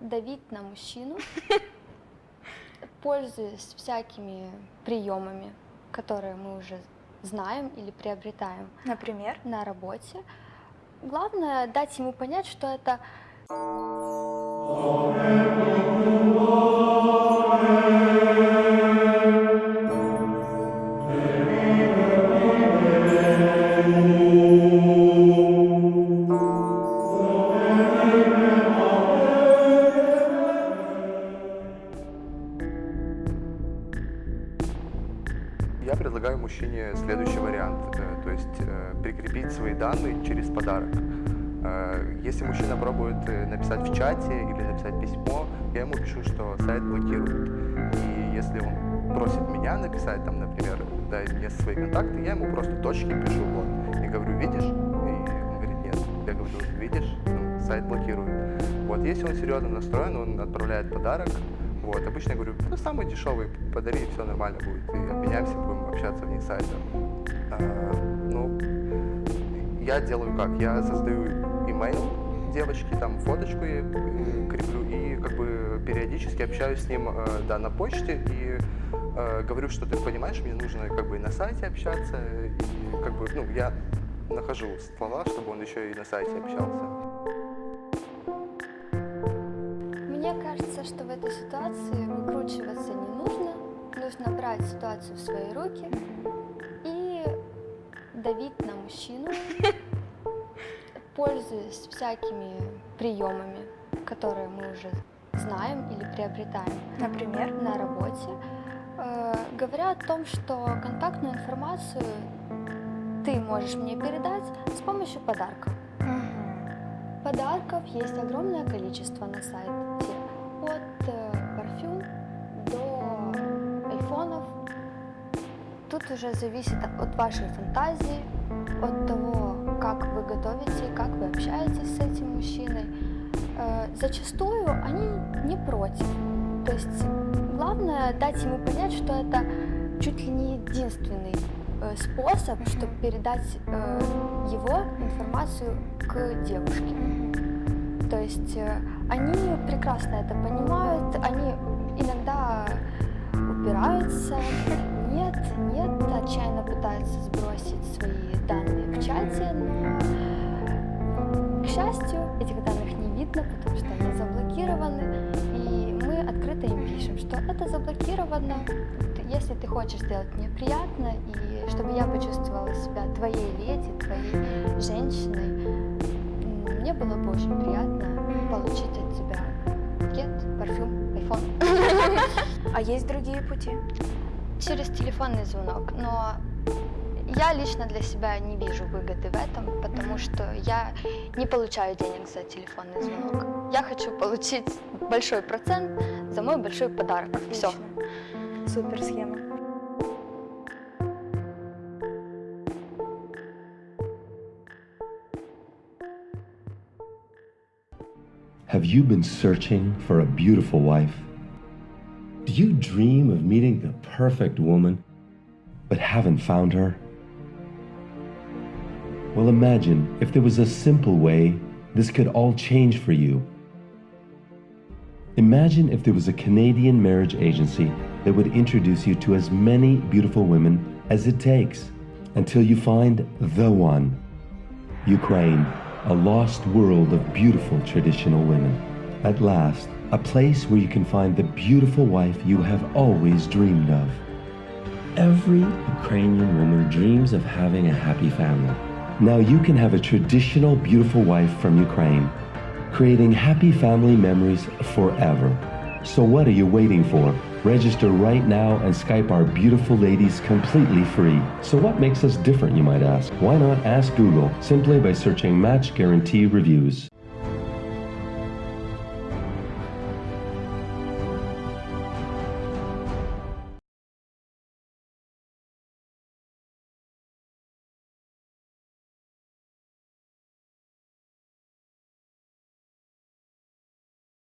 давить на мужчину, пользуясь всякими приемами, которые мы уже знаем или приобретаем Например? на работе. Главное дать ему понять, что это Я предлагаю мужчине следующий вариант, э, то есть э, прикрепить свои данные через подарок. Э, Если мужчина пробует написать в чате или написать письмо, я ему пишу, что сайт блокирует. И если он просит меня написать, там, например, дай мне свои контакты, я ему просто точки пишу, вот, и говорю, видишь? И он говорит, нет. Я говорю, видишь, ну, сайт блокирует. Вот, если он серьезно настроен, он отправляет подарок, вот, обычно я говорю, ну, самый дешевый, подари, все нормально будет, и обменяемся, будем общаться вне сайта. А, ну, я делаю как? Я создаю имейл девочки, там фоточку э, креплю и как бы периодически общаюсь с ним, э, да, на почте и э, говорю, что ты понимаешь, мне нужно как бы и на сайте общаться, и как бы, ну, я нахожу слова, чтобы он еще и на сайте общался. Мне кажется, что в этой ситуации выкручиваться не нужно. Нужно брать ситуацию в свои руки и давить на мужчину, пользуясь всякими приемами, которые мы уже знаем или приобретаем Например? на работе, э, говоря о том, что контактную информацию ты можешь мне передать с помощью подарка. Мгм. Подарков есть огромное количество на сайте. От э, парфюм до айфонов. Тут уже зависит от вашей фантазии, от того, как вы готовите, как вы общаетесь с этим мужчиной. Э, зачастую они не против. То есть главное дать ему понять, что это чуть ли не единственный э, способ, чтобы передать его информацию к девушке. То есть они прекрасно это понимают, они иногда упираются, нет, нет, отчаянно пытаются сбросить свои данные в чате, но, к счастью, этих данных не видно, потому что они заблокированы, и мы открыто им пишем, что это заблокировано, если ты хочешь сделать мне приятно, и чтобы я почувствовала себя твоей леди, твоей женщиной, мне было бы очень приятно получить от тебя букет, парфюм, айфон. А есть другие пути? Через телефонный звонок, но я лично для себя не вижу выгоды в этом, потому что я не получаю денег за телефонный звонок. Я хочу получить большой процент за мой большой подарок. Все. Супер схема. Have you been searching for a beautiful wife? Do you dream of meeting the perfect woman, but haven't found her? Well, imagine if there was a simple way this could all change for you. Imagine if there was a Canadian marriage agency that would introduce you to as many beautiful women as it takes until you find the one. Ukraine, a lost world of beautiful traditional women. At last, a place where you can find the beautiful wife you have always dreamed of. Every Ukrainian woman dreams of having a happy family. Now you can have a traditional beautiful wife from Ukraine, creating happy family memories forever. So what are you waiting for? Register right now and Skype our beautiful ladies completely free. So what makes us different, you might ask? Why not ask Google simply by searching Match Guarantee Reviews?